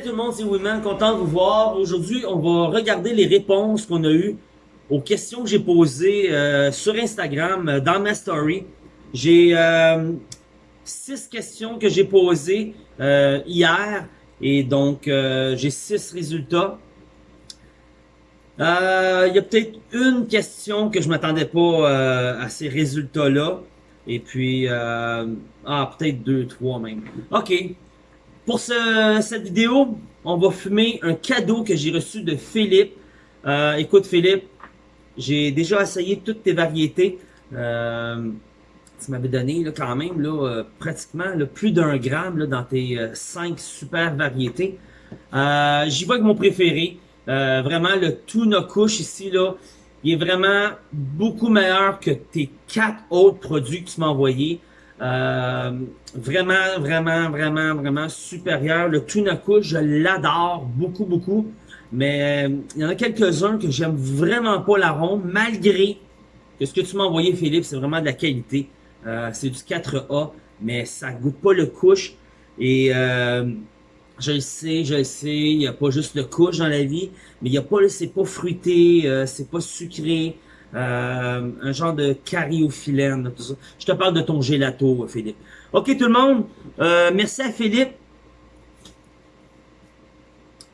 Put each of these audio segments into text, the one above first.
Salut tout le monde, c'est Women, content de vous voir. Aujourd'hui, on va regarder les réponses qu'on a eues aux questions que j'ai posées euh, sur Instagram, euh, dans ma story. J'ai euh, six questions que j'ai posées hier et donc j'ai six résultats. Il y a peut-être une question que je m'attendais pas à ces résultats-là. Et puis, ah, peut-être deux, trois même. OK, pour cette vidéo, on va fumer un cadeau que j'ai reçu de Philippe. Euh, écoute Philippe, j'ai déjà essayé toutes tes variétés. Euh, tu m'avais donné là, quand même là, euh, pratiquement plus d'un gramme là, dans tes euh, cinq super variétés. J'y vois que mon préféré. vraiment le tuna couche ici, là, il est vraiment beaucoup meilleur que tes quatre autres produits que tu m'as envoyés. Euh, vraiment, vraiment, vraiment, vraiment supérieur. Le Tunaku, je l'adore beaucoup, beaucoup. Mais euh, il y en a quelques-uns que j'aime vraiment pas l'arôme, malgré que ce que tu m'as envoyé, Philippe, c'est vraiment de la qualité. Euh, c'est du 4A, mais ça goûte pas le couche. Et je le sais, je le sais, il n'y a pas juste le couche dans la vie, mais il y a pas, c'est pas fruité, c'est pas sucré. Euh, un genre de cariophyllène, tout ça. Je te parle de ton gelato, Philippe. OK, tout le monde, euh, merci à Philippe.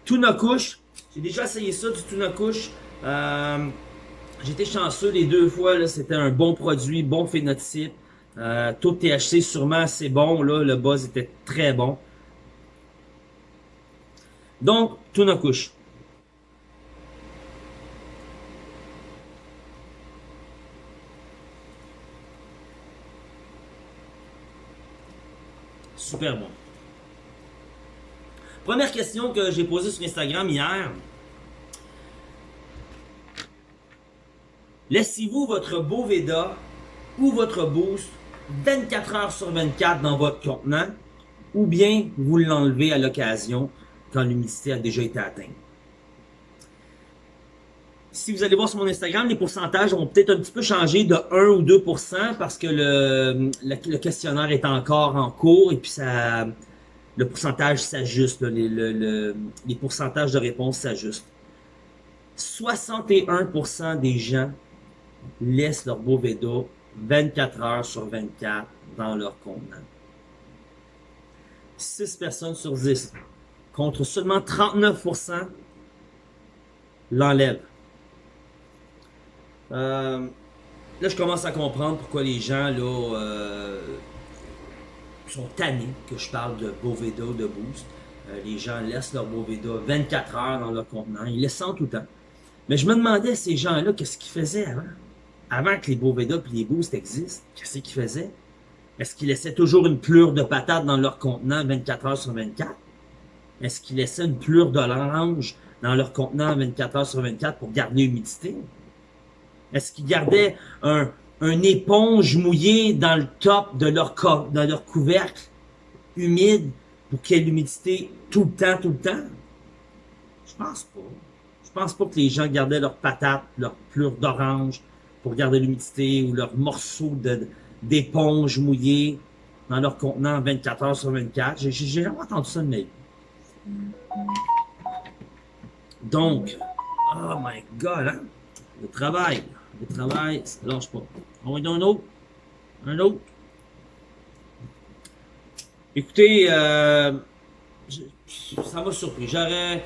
Tuna couche. J'ai déjà essayé ça, du tuna couche. Euh, J'étais chanceux les deux fois, c'était un bon produit, bon phénotype. Euh, taux de THC sûrement c'est bon, le buzz était très bon. Donc, tuna Super bon. Première question que j'ai posée sur Instagram hier. Laissez-vous votre Boveda ou votre Boost 24 heures sur 24 dans votre contenant ou bien vous l'enlevez à l'occasion quand l'humidité a déjà été atteinte? Si vous allez voir sur mon Instagram, les pourcentages ont peut-être un petit peu changé de 1 ou 2% parce que le, questionnaire est encore en cours et puis ça, le pourcentage s'ajuste, les, pourcentages de réponse s'ajustent. 61% des gens laissent leur Boveda 24 heures sur 24 dans leur contenant. 6 personnes sur 10, contre seulement 39% l'enlèvent. Euh, là, je commence à comprendre pourquoi les gens là euh, sont tannés que je parle de Boveda de Boost. Euh, les gens laissent leur Boveda 24 heures dans leur contenant. Ils laissent tout le temps. Mais je me demandais, ces gens-là, qu'est-ce qu'ils faisaient avant? Avant que les Boveda et les Boost existent, qu'est-ce qu'ils faisaient? Est-ce qu'ils laissaient toujours une plure de patate dans leur contenant 24 heures sur 24? Est-ce qu'ils laissaient une plure d'orange dans leur contenant 24 heures sur 24 pour garder l'humidité? Est-ce qu'ils gardaient un, éponge mouillée dans le top de leur, leur couvercle humide pour qu'il y ait l'humidité tout le temps, tout le temps? Je pense pas. Je pense pas que les gens gardaient leurs patates, leurs plures d'orange pour garder l'humidité ou leurs morceaux d'éponge mouillée dans leur contenant 24 heures sur 24. J'ai jamais entendu ça de ma vie. Donc, oh my god, hein? Le travail. Le travail, ça lâche pas. On va donner un autre. Un autre. Écoutez, euh, ça m'a surpris. J'aurais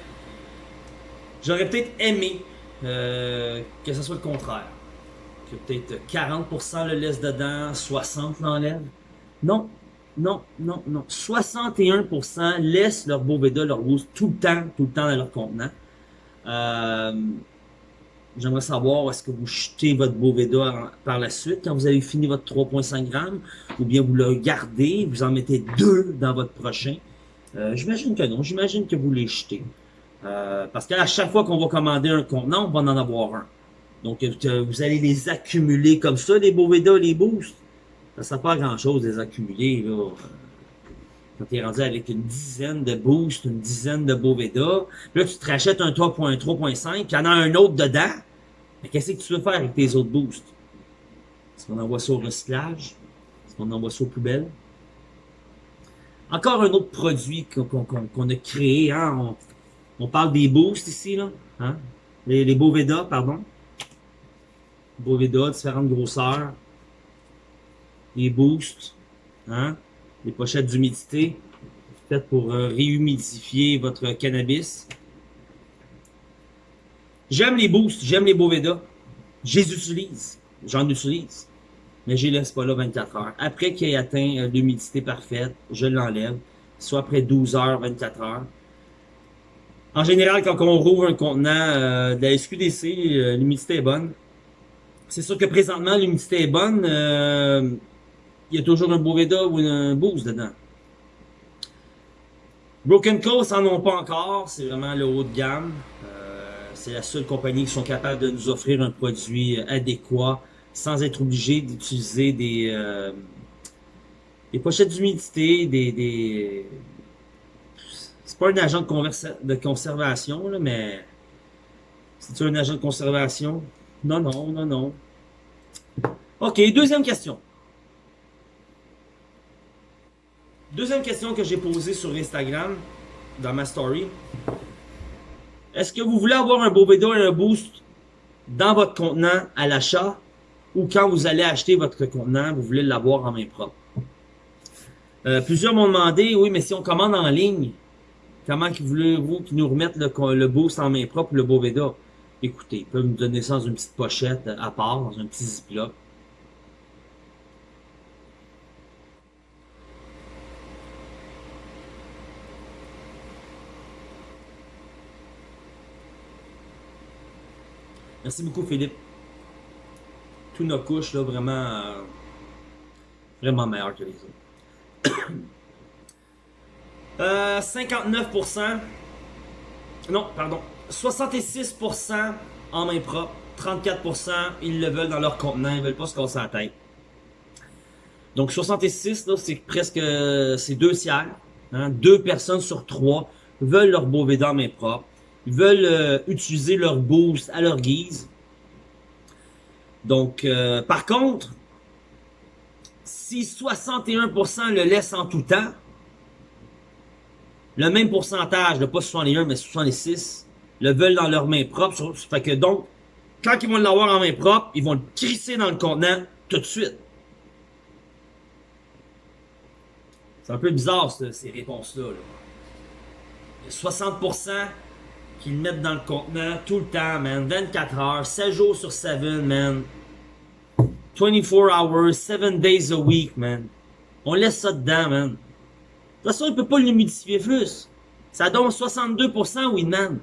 j'aurais peut-être aimé euh, que ce soit le contraire. Que peut-être 40% le laisse dedans, 60% l'enlève. Non, non, non, non. 61% laissent leur Boveda, leur rose tout le temps, tout le temps dans leur contenant. Euh, J'aimerais savoir, est-ce que vous jetez votre Boveda par la suite quand vous avez fini votre 3.5 grammes, ou bien vous le gardez, vous en mettez deux dans votre prochain? Euh, j'imagine que non, j'imagine que vous les jetez. Euh, parce qu'à chaque fois qu'on va commander un contenant, on va en avoir un. Donc, euh, vous allez les accumuler comme ça, les Boveda, les boosts? Ça ne sert pas à grand-chose les accumuler, là. Quand tu es rendu avec une dizaine de boosts, une dizaine de Boveda, là, tu te rachètes un 3.3.5, puis y en a un autre dedans, mais qu'est-ce que tu veux faire avec tes autres boosts? Est-ce qu'on envoie ça au recyclage? Est-ce qu'on envoie ça aux poubelles? Encore un autre produit qu'on a créé. Hein? On, parle des boosts ici, là. Hein? Les, les Boveda, pardon. Boveda, différentes grosseurs. Les boosts. Hein? Les pochettes d'humidité. Faites pour euh, réhumidifier votre cannabis. J'aime les boosts, j'aime les Boveda. Je les utilise. J'en utilise mais je les laisse pas là 24 heures. Après qu'il ait atteint euh, l'humidité parfaite, je l'enlève, soit après 12 heures, 24 heures. En général, quand on rouvre un contenant euh, de la SQDC, l'humidité est bonne. C'est sûr que présentement, l'humidité est bonne. Il y a toujours un Boveda ou un Boost dedans. Broken Coast en ont pas encore. C'est vraiment le haut de gamme. c'est la seule compagnie qui sont capables de nous offrir un produit adéquat sans être obligé d'utiliser des, euh, des pochettes d'humidité, des, des... C'est pas un agent de, de conservation, là, mais... C'est-tu un agent de conservation? Non, non, non, non. OK, deuxième question. Deuxième question que j'ai posée sur Instagram, dans ma story. Est-ce que vous voulez avoir un Boveda et un Boost dans votre contenant à l'achat ou quand vous allez acheter votre contenant, vous voulez l'avoir en main propre? Euh, plusieurs m'ont demandé, oui, mais si on commande en ligne, comment voulez-vous qu'ils nous remettent le, boost en main propre, le Boveda? Écoutez, ils peuvent nous donner ça dans une petite pochette à part, dans un petit ziploc. Merci beaucoup, Philippe nos couches, là, vraiment, euh, vraiment meilleur que les autres. 59%, euh, non, pardon, 66% en main propre, 34% ils le veulent dans leur contenant, ils veulent pas se casser la tête. Donc 66, là, c'est presque, c'est deux tiers, hein, deux personnes sur trois veulent leur beau en main propre, veulent euh, utiliser leur boost à leur guise, donc, euh, par contre, si 61% le laissent en tout temps, le même pourcentage, pas 61, mais 66, le veulent dans leurs mains propres. Fait que donc, quand ils vont l'avoir en main propre, ils vont le crisser dans le contenant tout de suite. C'est un peu bizarre, ces réponses-là. A 60% qu'ils mettent dans le contenant tout le temps, man. 24 heures, 7 jours sur 7, man. 24 hours, 7 days a week, man. On laisse ça dedans, man. De toute façon, il peut pas l'humidifier plus. Ça donne 62% Winman.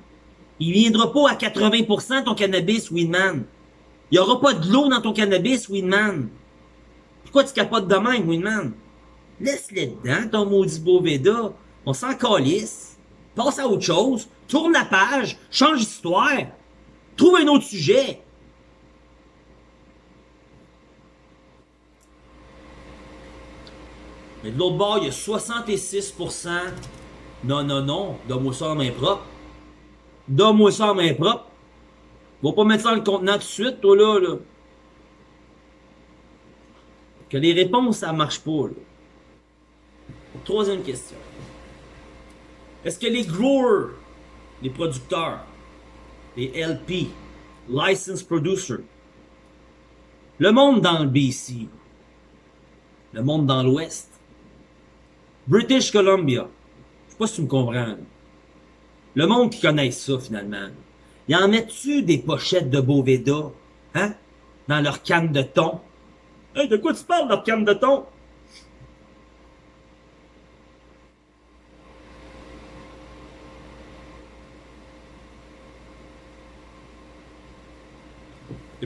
Il viendra pas à 80% ton cannabis, Winman. Il y aura pas de l'eau dans ton cannabis, Winman. Pourquoi tu capotes de même, Winman? Laisse-le dedans, ton maudit Boveda. On s'en calisse. Passe à autre chose. Tourne la page. Change d'histoire. Trouve un autre sujet. Mais de l'autre bord, il y a 66%. Non, non, non. Donne-moi ça en main propre. Donne-moi ça en main propre. Va pas mettre ça dans le contenant tout de suite, toi, là, là. Que les réponses, ça marche pas, là. Troisième question. Est-ce que les growers, les producteurs, les LP, License Producer, le monde dans le BC, le monde dans l'Ouest, British Columbia, je sais pas si tu me comprends, le monde qui connaît ça finalement, y en met-tu des pochettes de Boveda, hein, dans leur canne de thon? Hey, de quoi tu parles, leur canne de thon?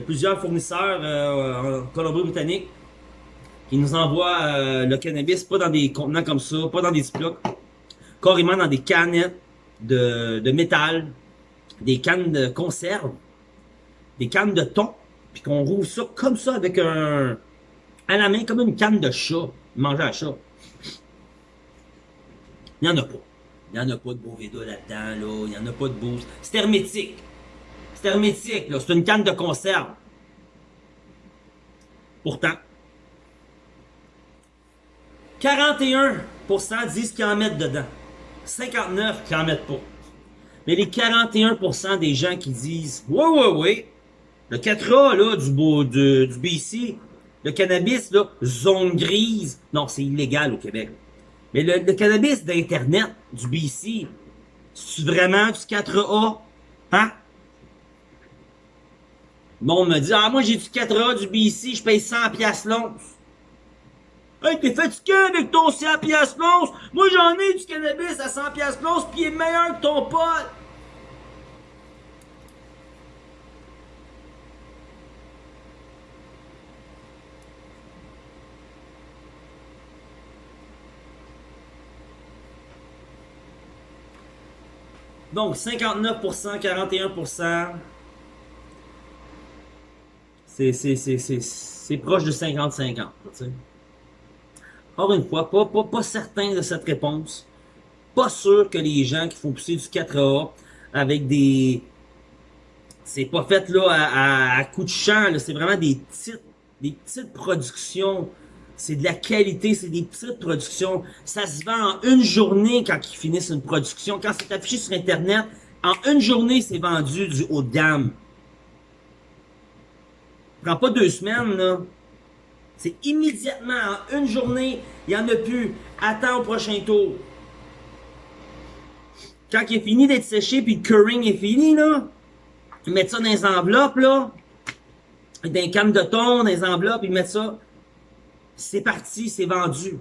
A plusieurs fournisseurs euh, en Colombie-Britannique qui nous envoient euh, le cannabis pas dans des contenants comme ça, pas dans des blocs, carrément dans des canettes de, de métal, des cannes de conserve, des cannes de thon, puis qu'on rouvre ça comme ça avec un à la main comme une canne de chat, manger à chat. Il n'y en a pas. Il n'y en a pas de Boveda là-dedans, là. Il n'y en a pas de boost. C'est hermétique. C'est hermétique. C'est une canne de conserve. Pourtant, 41% disent qu'ils en mettent dedans. 59 qui en mettent pas. Mais les 41% des gens qui disent Ouais, ouais, ouais, le 4A là, du, beau, du, du BC, le cannabis, là, zone grise, non, c'est illégal au Québec. Mais le, le cannabis d'Internet, du BC, c'est vraiment du 4A? Hein? Le monde me dit, ah, moi j'ai du 4A, du BC, je paye 100 piastres l'once. Hey, t'es fatigué avec ton 100 piastres l'once? Moi j'en ai du cannabis à 100 piastres l'once, pis il est meilleur que ton pote. Donc, 59%, 41%. C'est proche de 50-50. Encore une fois, pas, pas, pas certain de cette réponse. Pas sûr que les gens qui font pousser du 4A avec des... C'est pas fait là à, à, coup de champ, c'est vraiment des petites, des petites productions c'est de la qualité, c'est des petites productions. Ça se vend en une journée quand ils finissent une production. Quand c'est affiché sur Internet, en une journée, c'est vendu du haut de gamme. Prends pas deux semaines, là. C'est immédiatement, en une journée, il n'y en a plus. Attends au prochain tour. Quand il est fini d'être séché, puis le curing est fini, là, ils mettent ça dans les enveloppes, là, dans les cannes de thon, dans les enveloppes, ils mettent ça c'est parti, c'est vendu.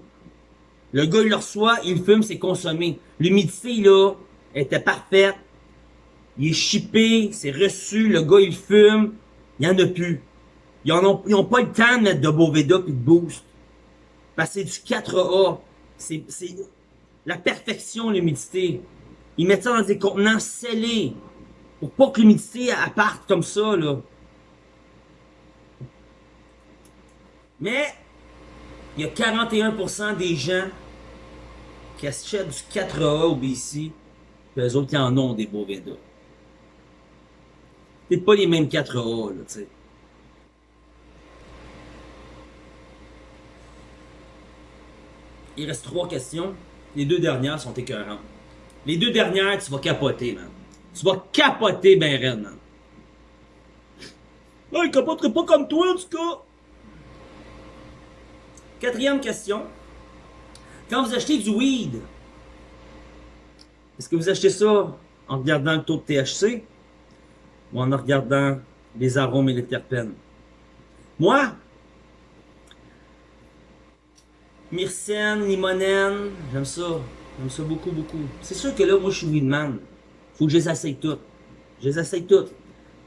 Le gars, il le reçoit, il fume, c'est consommé. L'humidité, là, était parfaite. Il est chippé, c'est reçu, le gars, il fume. Il n'y en a plus. Ils n'ont pas le temps de mettre de Boveda et de Boost. Parce que c'est du 4A. C'est la perfection, l'humidité. Ils mettent ça dans des contenants scellés. Pour pas que l'humidité parte comme ça, là. Mais, il y a 41% des gens qui achètent du 4A au BC, puis eux autres qui en ont des Boveda. C'est pas les mêmes 4A, là, tu sais. Il reste trois questions. Les deux dernières sont écœurantes. Les deux dernières, tu vas capoter, man. Tu vas capoter ben raide, man. Ah, il capoterait pas comme toi, en tout cas. Quatrième question. Quand vous achetez du weed, est-ce que vous achetez ça en regardant le taux de THC ou en regardant les arômes et les terpènes? Moi, myrcène, limonène, j'aime ça. J'aime ça beaucoup, beaucoup. C'est sûr que là, moi, je suis weedman. Faut que je les essaye toutes. Je les essaye toutes.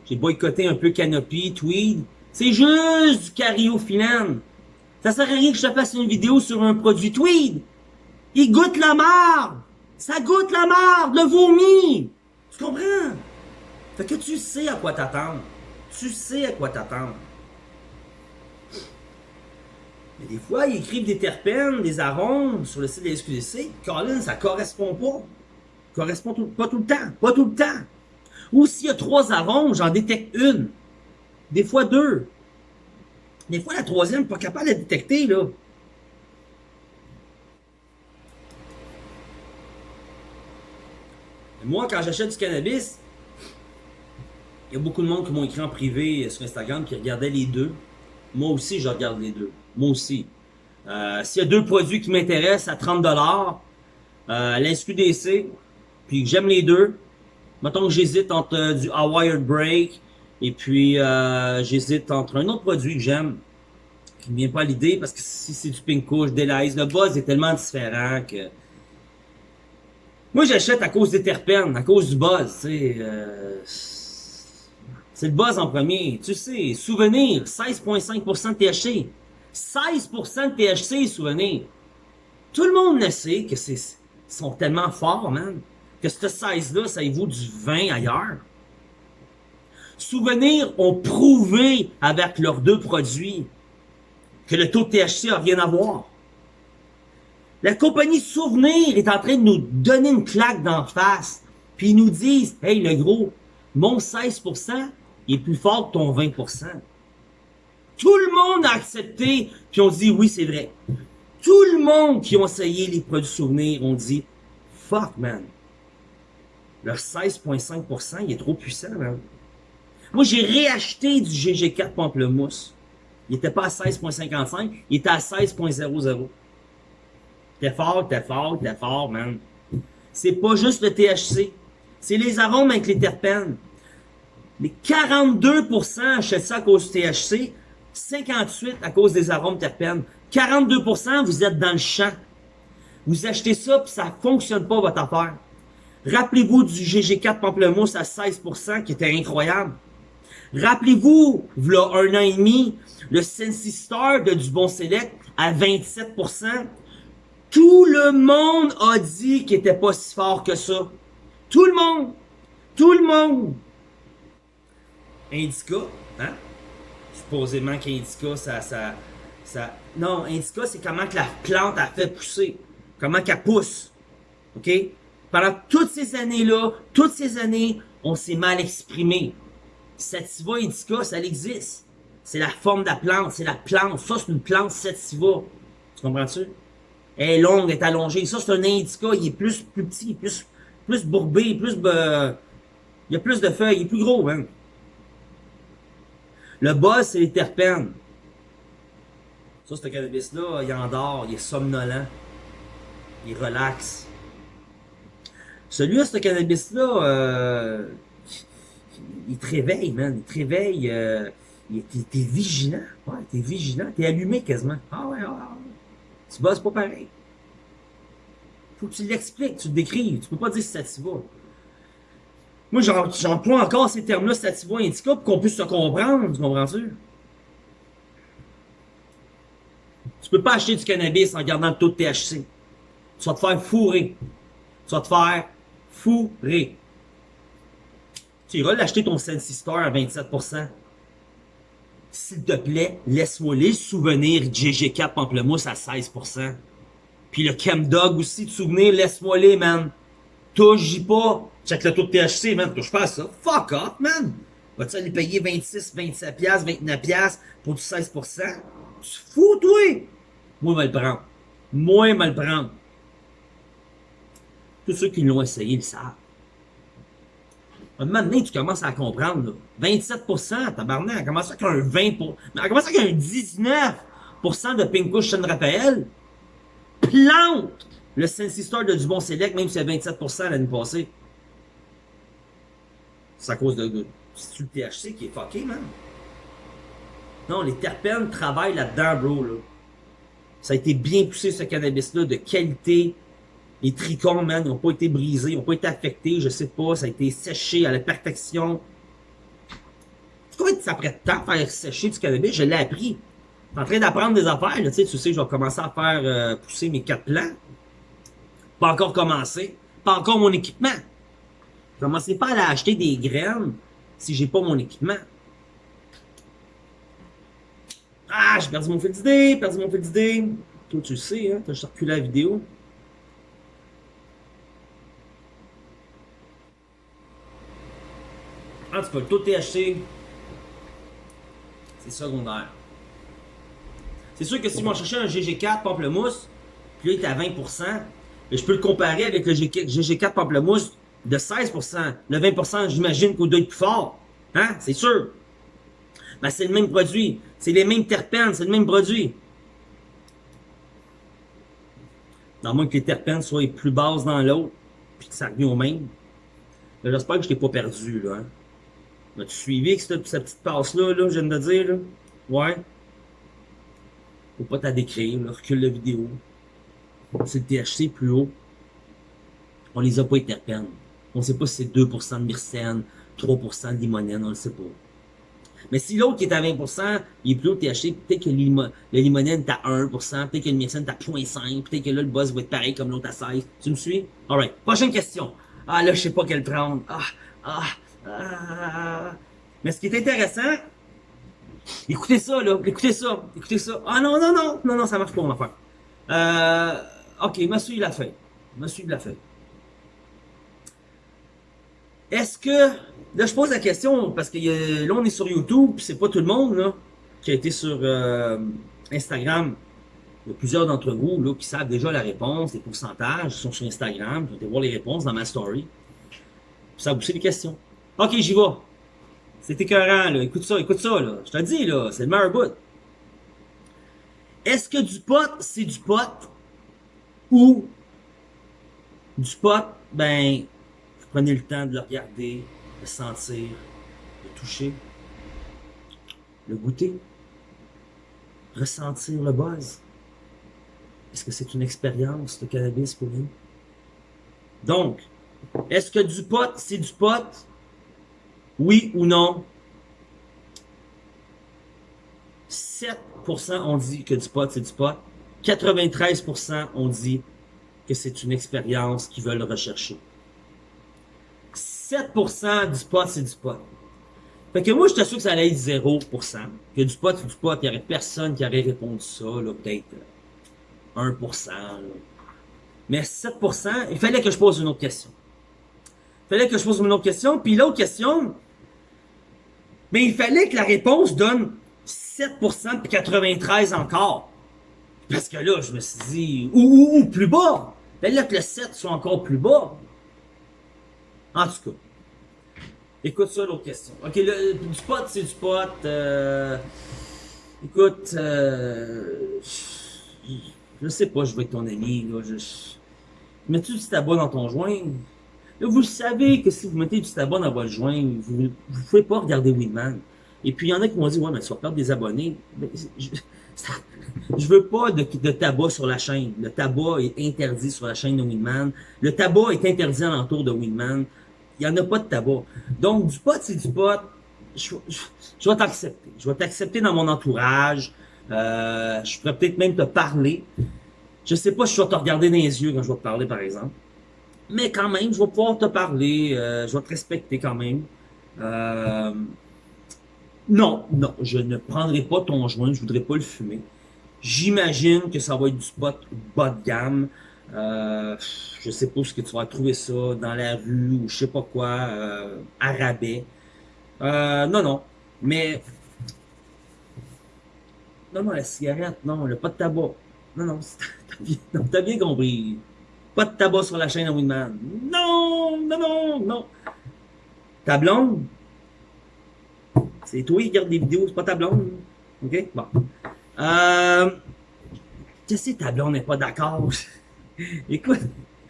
J'ai boycotté un peu Canopy, Tweed. C'est juste du cariophyllène. Ça sert à rien que je te fasse une vidéo sur un produit tweed. Il goûte la marde. Ça goûte la marde, le vomi. Tu comprends? Fait que tu sais à quoi t'attendre. Tu sais à quoi t'attendre. Mais des fois, ils écrivent des terpènes, des arômes sur le site de la SQDC. Colin, ça correspond pas. Correspond pas tout le temps. Pas tout le temps. Ou s'il y a trois arômes, j'en détecte une. Des fois deux. Des fois, la troisième, pas capable de la détecter, là. Moi, quand j'achète du cannabis, il y a beaucoup de monde qui m'ont écrit en privé sur Instagram qui regardait les deux. Moi aussi, je regarde les deux. Moi aussi. Euh, S'il y a deux produits qui m'intéressent à 30$, euh, l'SQDC, puis j'aime les deux, mettons que j'hésite entre euh, du A Break et puis, euh, j'hésite entre un autre produit que j'aime, qui ne vient pas à l'idée, parce que si c'est du pink couche, délaise, le buzz est tellement différent que... Moi, j'achète à cause des terpènes, à cause du buzz, tu. Euh... C'est le buzz en premier. Tu sais, souvenir, 16,5% de THC. 16% de THC, souvenir. Tout le monde le sait que c'est sont tellement forts, man, que ce 16-là, ça vaut du vin ailleurs. Souvenirs ont prouvé avec leurs deux produits que le taux de THC a rien à voir. La compagnie Souvenir est en train de nous donner une claque d'en face. Puis ils nous disent, hey le gros, mon 16% est plus fort que ton 20%. Tout le monde a accepté, puis on dit oui c'est vrai. Tout le monde qui ont essayé les produits souvenirs ont dit Fuck, man. Leur 16,5%, il est trop puissant, man. Moi, j'ai réacheté du GG4 Pamplemousse. Il était pas à 16,55, il était à 16,00. T'es fort, t'es fort, t'es fort, man. C'est pas juste le THC. C'est les arômes avec les terpènes. Les 42% achètent ça à cause du THC, 58% à cause des arômes terpènes. 42% vous êtes dans le champ. Vous achetez ça puis ça fonctionne pas votre affaire. Rappelez-vous du GG4 Pamplemousse à 16% qui était incroyable. Rappelez-vous, voilà un an et demi, le Sensi Star de Dubon Select à 27%. Tout le monde a dit qu'il était pas si fort que ça. Tout le monde. Tout le monde. Indica, hein? Supposément qu'Indica, ça, ça, ça... Non, Indica, c'est comment que la plante a fait pousser. Comment qu'elle pousse. OK? Pendant toutes ces années-là, toutes ces années, on s'est mal exprimé. Sativa indica, ça existe. C'est la forme de la plante, c'est la plante. Ça, c'est une plante sativa. Tu comprends-tu? Elle est longue, elle est allongée. Ça, c'est un indica, il est plus, plus petit, plus, plus bourbé, plus... il y a plus de feuilles, il est plus gros, hein. Le boss, c'est les terpènes. Ça, ce cannabis-là, il endort, il est somnolent. Il relaxe. Celui-là, ce cannabis-là, euh, il te réveille, man. Il te réveille. Euh, t'es vigilant. Ouais, t'es vigilant. T'es allumé quasiment. Ah ouais, ah, ah. Tu bosses pas pareil. Faut que tu l'expliques, tu le décrives. Tu peux pas dire sativa. Moi, j'emploie encore ces termes-là, sativa, indica, pour qu'on puisse se comprendre. Tu comprends-tu? Tu peux pas acheter du cannabis en gardant le taux de THC. Tu vas te faire fourrer. Tu vas te faire fourrer. Tu iras l'acheter ton Sensi Star à 27%. S'il te plaît, laisse-moi les souvenirs GG4 Pamplemousse à 16%. Puis le Chemdog aussi, de souvenirs, laisse-moi les, man. Touche pas. Check le taux de THC, man. Touche pas à ça. Fuck off, man. Vas-tu aller payer 26, 27 piastres, 29 piastres pour du 16%? Tu fous, toi? Moi, je vais le prendre. Moi, je le prendre. Tous ceux qui l'ont essayé le savent. Un moment donné, tu commences à comprendre, là. 27%, tabarnak, comment ça qu'un 20%, mais comment ça qu'un 19% de Pinkush San Raphaël? Plante le Sensi Star de Dubon Select, même si c'est 27% l'année passée. C'est à cause de, de le THC qui est fucké, man. Non, les terpènes travaillent là-dedans, bro, là. Ça a été bien poussé, ce cannabis-là, de qualité, les tricons, man, n'ont pas été brisés, ils n'ont pas été affectés, je sais pas, ça a été séché à la perfection. Combien ça prend de temps à faire sécher du cannabis? Je l'ai appris. Je suis en train d'apprendre des affaires, là, tu sais, tu sais, je vais commencer à faire euh, pousser mes quatre plants. Pas encore commencé. Pas encore mon équipement. Commencez pas à aller acheter des graines si j'ai pas mon équipement. Ah, j'ai perdu mon fil d'idée, perdu mon fil d'idée. Toi, tu le sais, hein, t'as juste la vidéo. Tout cas, le taux de THC, c'est secondaire. C'est sûr que si moi cherchais un GG4 pamplemousse, puis là il est à 20%, je peux le comparer avec le GG4 pamplemousse de 16%. Le 20%, j'imagine qu'il doit être plus fort. Hein? C'est sûr. Ben, c'est le même produit. C'est les mêmes terpènes, c'est le même produit. Moins que les terpènes soient plus basses dans l'autre, puis que ça revient au même. J'espère que je t'ai pas perdu, là. Hein? As-tu suivi avec cette, petite passe-là, là, je viens de dire, là? Ouais. Faut pas t'en décrire, là. Recule la vidéo. C'est le THC plus haut. On les a pas les terpènes. On sait pas si c'est 2% de myrcène, 3% de limonène, on le sait pas. Mais si l'autre qui est à 20%, il est plus haut THC, peut-être que le limonène est à 1%, peut-être que le myrcène est à 0.5, peut-être que là, le buzz va être pareil comme l'autre à 16. Tu me suis? Alright. Prochaine question. Ah, là, je sais pas quelle prendre. Ah, ah, ah. Mais ce qui est intéressant, écoutez ça, là, écoutez ça, écoutez ça. Ah non, non, non, non, non, ça marche pas, mon affaire. Euh, ok, monsieur, il l'a fait. Monsieur, il l'a fait. Est-ce que, là, je pose la question, parce que là, on est sur YouTube, c'est pas tout le monde, là, qui a été sur euh, Instagram. il y a plusieurs d'entre vous là, qui savent déjà la réponse, les pourcentages, sont sur Instagram, vous allez voir les réponses dans ma story. Ça vous les questions. Ok, j'y vais. C'est écœurant, là. Écoute ça, écoute ça, là. Je te dis, là, c'est le meilleur bout. Est-ce que du pot, c'est du pot? Ou du pot, ben, prenez le temps de le regarder, de le sentir, de le toucher, le goûter, ressentir le buzz. Est-ce que c'est une expérience de cannabis pour vous? Donc, est-ce que du pot, c'est du pot? Oui ou non? 7% ont dit que du pot, c'est du pot. 93% ont dit que c'est une expérience qu'ils veulent rechercher. 7% du pot, c'est du pot. Fait que moi, je t'assure que ça allait être 0%. Que du pot, c'est du pot. Il n'y aurait personne qui aurait répondu ça, là, peut-être 1%. Mais 7%, il fallait que je pose une autre question. Il fallait que je pose une autre question. Puis l'autre question, mais il fallait que la réponse donne 7% puis 93 encore. Parce que là, je me suis dit, ou, ou, plus bas. Il fallait que le 7 soit encore plus bas. En tout cas. Écoute ça, l'autre question. Ok, le, du pot, c'est du pot. Euh, écoute, euh, je sais pas, je vais être ton ami, là, je... Mets-tu du tabac dans ton joint? Là, vous savez que si vous mettez du tabac dans votre joint, vous ne pouvez pas regarder Winman. Et puis, il y en a qui m'ont dit, ouais, mais tu vas perdre des abonnés. je, je veux pas de, de, tabac sur la chaîne. Le tabac est interdit sur la chaîne de Winman. Le tabac est interdit alentour de Winman. Il n'y en a pas de tabac. Donc, du pot, c'est du pot. Je, vais t'accepter. Je vais t'accepter dans mon entourage. Euh, je pourrais peut-être même te parler. Je sais pas si je vais te regarder dans les yeux quand je vais te parler, par exemple. Mais quand même, je vais pouvoir te parler. Euh, je vais te respecter quand même. Euh, non, non, je ne prendrai pas ton joint. Je voudrais pas le fumer. J'imagine que ça va être du spot bas de gamme. Euh, je sais pas ce que tu vas trouver ça dans la rue ou je sais pas quoi, euh, à rabais. Euh, non, non. Mais non, non, la cigarette, non, le pas de tabac. Non, non, t'as bien, bien compris. Pas de tabac sur la chaîne à Winman. Non, non, non, non. Ta blonde, c'est toi qui regarde des vidéos, c'est pas ta blonde. OK? Bon. Euh, tu sais, ta blonde n'est pas d'accord. Écoute.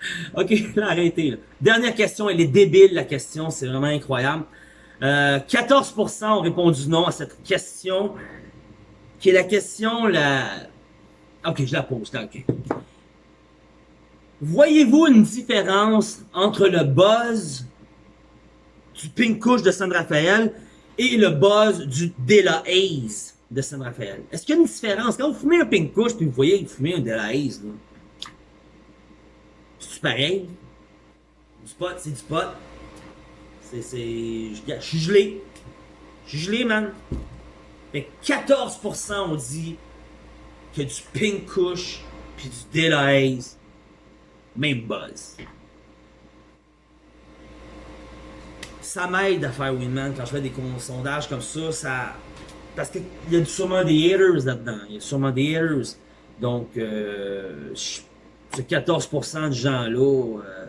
OK, là, arrêtez. Là. Dernière question, elle est débile, la question. C'est vraiment incroyable. Euh, 14% ont répondu non à cette question qui est la question, la... Ok, je la pose, là, ok. Voyez-vous une différence entre le buzz du Pink Kush de San Rafael et le buzz du Dela Haze de San Rafael? Est-ce qu'il y a une différence? Quand vous fumez un Pink Kush puis vous voyez vous fumez un Dela Haze, c'est pareil? Du pot, c'est du pot. C'est, je suis gelé. Je suis gelé, man. Mais 14% ont dit que du Pink Kush puis du Delahaze, même buzz. Ça m'aide à faire Winman quand je fais des sondages comme ça, ça parce qu'il y a sûrement des haters là-dedans, il y a sûrement des haters. Donc, euh, ce 14% de gens-là, euh,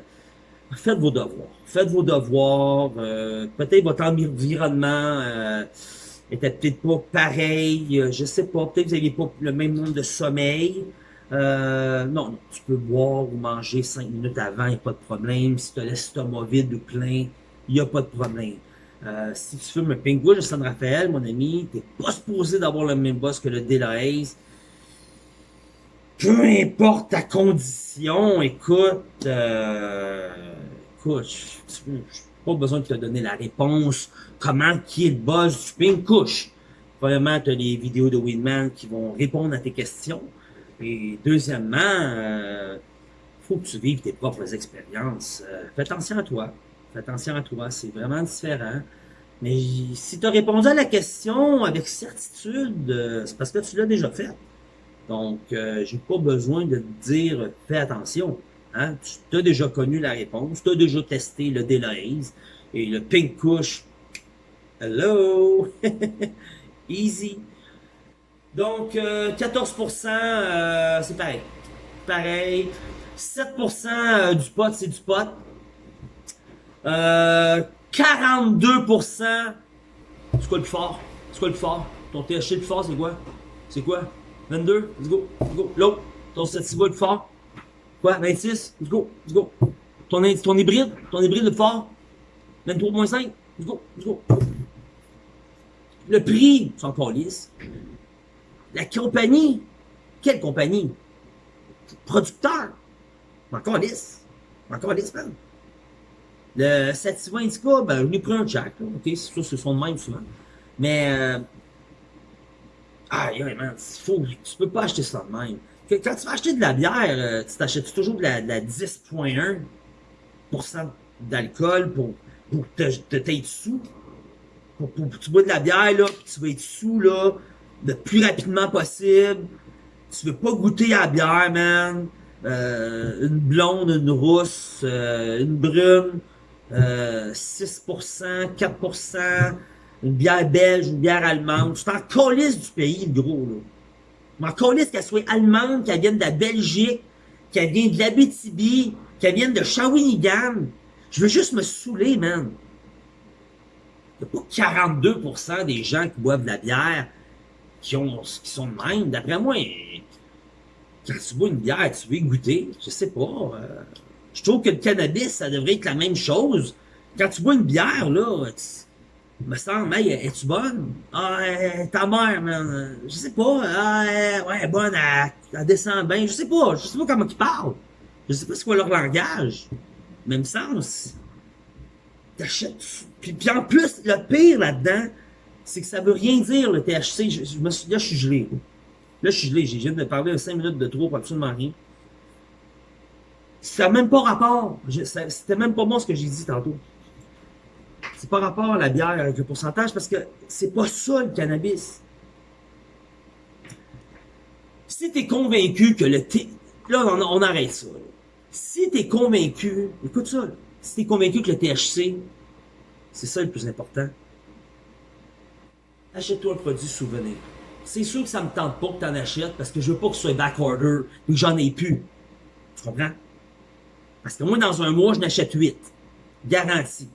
faites vos devoirs. Faites vos devoirs. Euh, Peut-être votre environnement euh, était peut-être pas pareil, euh, je sais pas, peut-être que vous n'aviez pas le même nombre de sommeil. Euh, non, tu peux boire ou manger cinq minutes avant, il n'y a pas de problème. Si tu as l'estomac vide ou plein, il n'y a pas de problème. Euh, si tu fumes un pingouin de San Rafael, mon ami, tu n'es pas supposé d'avoir le même boss que le Delahaze. Peu importe ta condition, écoute, euh, écoute, je n'ai pas besoin de te donner la réponse comment qui est le boss du Pink Kush. Premièrement, tu as les vidéos de Winman qui vont répondre à tes questions. Et deuxièmement, euh, faut que tu vives tes propres expériences. Euh, fais attention à toi. Fais attention à toi. C'est vraiment différent. Mais si tu as répondu à la question avec certitude, euh, c'est parce que tu l'as déjà fait. Donc, euh, j'ai pas besoin de dire fais attention. Hein? Tu as déjà connu la réponse, tu as déjà testé le Delahaze et le Pink Kush Hello! Easy. Donc, euh, 14%, euh, c'est pareil. Pareil. 7% euh, du pot, c'est du pot. Euh, 42%, c'est quoi le plus fort? C'est quoi le plus fort? Ton THC le plus fort, c'est quoi? C'est quoi? 22? Let's go. Let's go. L'autre? Ton sativa le fort? Quoi? 26? Let's go. Let's go. Ton, hybride? Ton hybride le fort? 23.5? Let's go. Let's go. Le prix, c'est encore lisse. La compagnie, quelle compagnie? Producteur. Encore lisse. Encore lisse, man. Le Sativa Indica, ben, je l'ai pris un jack, là. Ok, c'est sûr, c'est son de même souvent. Mais, euh, yeah, man, faut, tu peux pas acheter ça de même. Quand tu vas acheter de la bière, euh, tu t'achètes toujours de la, la 10.1% d'alcool pour, pour te, te, t'être sous. Pour, pour, tu bois de la bière, là, tu vas être sous, là, le plus rapidement possible. Tu veux pas goûter à la bière, man. Euh, une blonde, une rousse, euh, une brune, euh, 6%, 4%, une bière belge, une bière allemande. Tu t'en calisses du pays, le gros, là. Je m'en calisse qu'elle soit allemande, qu'elle vienne de la Belgique, qu'elle vienne de l'Abitibi, qu'elle vienne de Shawinigan. Je veux juste me saouler, man. Il n'y a pas 42% des gens qui boivent de la bière qui, ont, qui sont de même. D'après moi, quand tu bois une bière, tu veux goûter. Je sais pas. Euh, je trouve que le cannabis, ça devrait être la même chose. Quand tu bois une bière, là, tu, me semble, hey, es-tu bonne? Ah, ta mère, man, je sais pas, ah, ouais, bonne, elle, elle, descend bien, je sais pas, je sais pas comment ils parlent. Je sais pas c'est quoi leur langage. Même sens. T'achètes, puis, puis en plus, le pire là-dedans, c'est que ça veut rien dire, le THC, me là, je suis gelé. Là, je suis gelé, j'ai viens de parler 5 minutes de trop pour absolument rien. Ça n'a même pas rapport. C'était même pas moi ce que j'ai dit tantôt. C'est pas rapport à la bière avec le pourcentage parce que c'est pas ça le cannabis. Si tu convaincu que le T... Là, on, arrête ça. Si tu convaincu... Écoute ça. Si tu convaincu que le THC, c'est ça le plus important, achète-toi un produit souvenir. C'est sûr que ça me tente pas que tu en achètes parce que je veux pas que ce soit backorder et que j'en ai plus. Tu comprends? Parce que moi, dans un mois, je n'achète 8. Garantie.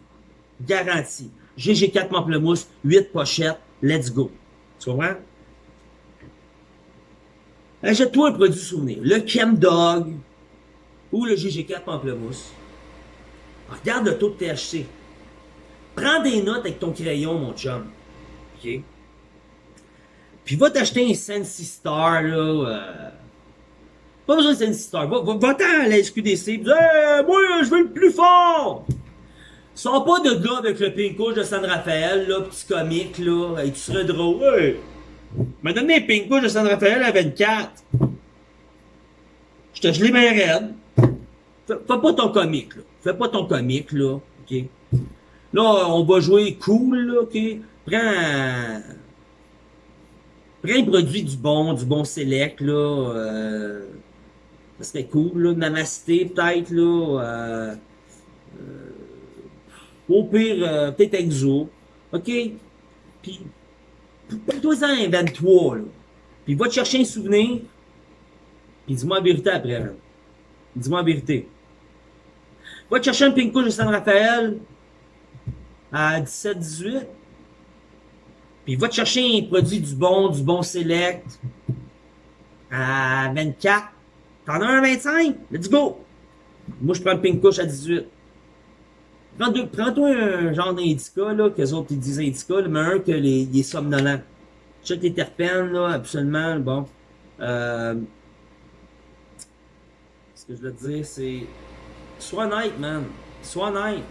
Garantie. GG4 Pamplemousse, 8 pochettes, let's go. Tu comprends? Achète-toi un produit souvenir. Le Chem Dog ou le GG4 Pamplemousse. Regarde le taux de THC. Prends des notes avec ton crayon, mon chum. OK? Puis va t'acheter un Sensi Star, là. Euh, pas besoin de Sensi Star. Va-t'en va, à la SQDC. Hey, moi, je veux le plus fort! Sors pas de là avec le pink de San Rafael, là, petit comique, là. Et tu serais drôle. Hey! M'a donné un pink de San Rafael à 24. Je te gelé bien raide. Fais, fais, pas ton comique, là. Fais pas ton comique, là. OK? Là, on va jouer cool, là, OK? Prends... Prends un produit du bon, du bon select, là. Euh, ça serait cool, là. Namasté, peut-être, là. Euh, euh, au pire, euh, peut-être Exo. OK? Puis, prends-toi-en un 23, là. Puis va te chercher un souvenir. Puis dis-moi la vérité après. Dis-moi la vérité. Va te chercher un Pink de San Rafael à 17-18. Puis va te chercher un produit du bon, du bon select à 24. T'en as un à 25? Let's go! Moi, je prends le Pink Kush à 18. Prends-toi un genre d'indica, là, qu'eux autres ils disent indica, mais un que les, les somnolents. Check les terpènes, là, absolument, bon. Euh, ce que je veux te dire, c'est... Sois honnête, man. Sois honnête.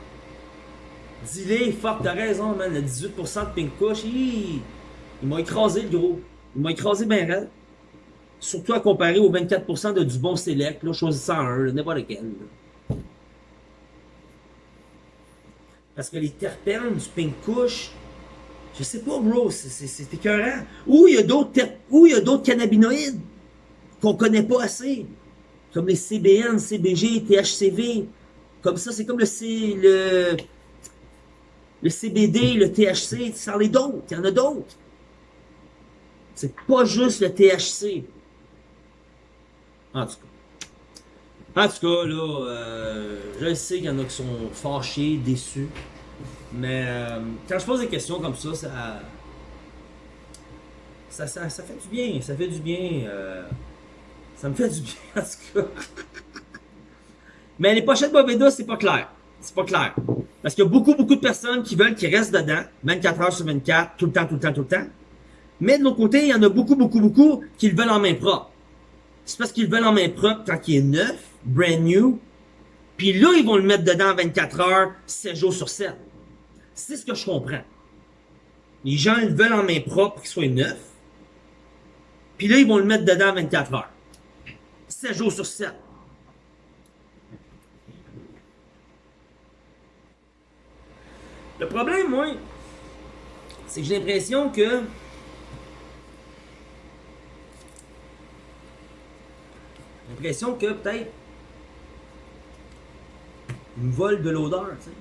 Dis-les, fuck, t'as raison, man. Le 18% de Pink Kush, il, il m'a écrasé le gros. Il m'a écrasé bien raide. Surtout à comparer aux 24% de du bon select, là, choisissant un, n'importe lequel. Parce que les terpènes du Pink Kush, je sais pas, bro, c'est écœurant. Ou il y a d'autres cannabinoïdes qu'on connaît pas assez. Comme les CBN, CBG, THCV. Comme ça, c'est comme le, le le CBD, le THC, en as d'autres, il y en a d'autres. C'est pas juste le THC. En tout cas. En tout cas, là, euh, je sais qu'il y en a qui sont fâchés, déçus. Mais euh, quand je pose des questions comme ça, ça, ça, ça, fait du bien. Ça fait du bien. Euh, ça me fait du bien, en tout cas. Mais les pochettes Boveda, c'est pas clair. C'est pas clair. Parce qu'il y a beaucoup, beaucoup de personnes qui veulent qu'ils restent dedans, 24 heures sur 24, tout le temps, tout le temps, tout le temps. Mais de l'autre côté, il y en a beaucoup, beaucoup, beaucoup qui le veulent en main propre. C'est parce qu'ils le veulent en main propre quand il est neuf, brand new. Puis là, ils vont le mettre dedans 24 heures, 7 jours sur 7. C'est ce que je comprends. Les gens le veulent en main propre qu'il soit neuf. Puis là, ils vont le mettre dedans 24 heures. 7 jours sur 7. Le problème, moi, c'est que j'ai l'impression que l'impression que peut-être ils me volent de l'odeur, tu sais.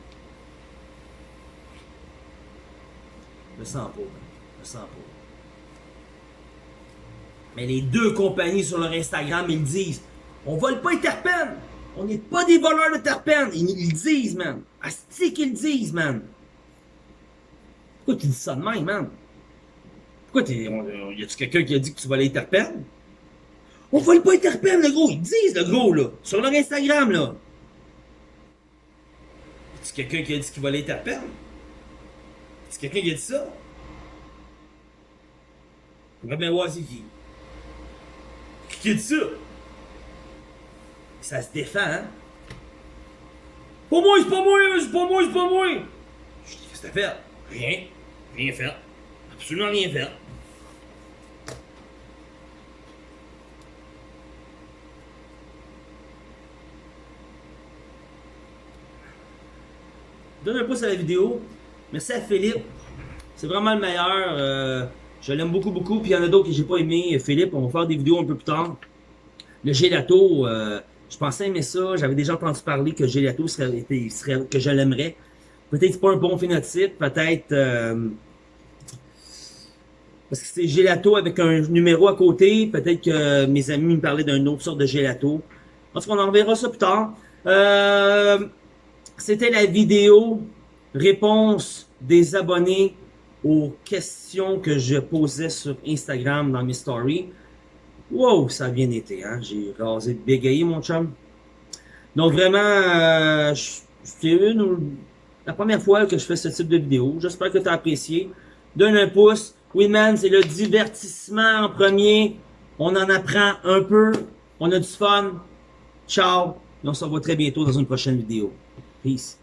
Je le sens pas, je le sens pas. Mais les deux compagnies sur leur Instagram, ils disent on vole pas les terpènes. On n'est pas des voleurs de terpènes. Ils, le disent, man. Asti qu'ils disent, man. Pourquoi tu dis ça de même, man? Pourquoi t'es. Y a-tu quelqu'un qui a dit que tu volais les terpènes? On vole pas les terpènes, le gros. Ils disent, le gros, là. Sur leur Instagram, là. A-tu quelqu'un qui a dit qu'il volait les? Y a-tu quelqu'un qui a dit ça? On va c'est qui. Qui a dit ça? Ça se défend, hein? Pas moi, c'est pas moi, c'est pas moi, c'est pas moi! Je dis, qu'est-ce que t'as fait? Rien. Rien fait. Absolument rien fait. Donne un pouce à la vidéo. Merci à Philippe. C'est vraiment le meilleur. Euh, je l'aime beaucoup, beaucoup. Puis il y en a d'autres que j'ai pas aimé. Philippe, on va faire des vidéos un peu plus tard. Le gelato, euh, je pensais aimer ça. J'avais déjà entendu parler que gelato serait, serait que je l'aimerais. Peut-être pas un bon phénotype, peut-être euh, parce que c'est gelato avec un numéro à côté. Peut-être que mes amis me parlaient d'une autre sorte de gelato. Parce qu'on en verra ça plus tard. Euh, C'était la vidéo réponse des abonnés aux questions que je posais sur Instagram dans mes stories. Wow, ça a bien été, hein? J'ai rasé bégayé, mon chum. Donc vraiment, euh, c'est une la première fois que je fais ce type de vidéo. J'espère que tu as apprécié. Donne un pouce. Oui, man, c'est le divertissement en premier. On en apprend un peu. On a du fun. Ciao. Et on se revoit très bientôt dans une prochaine vidéo. Peace.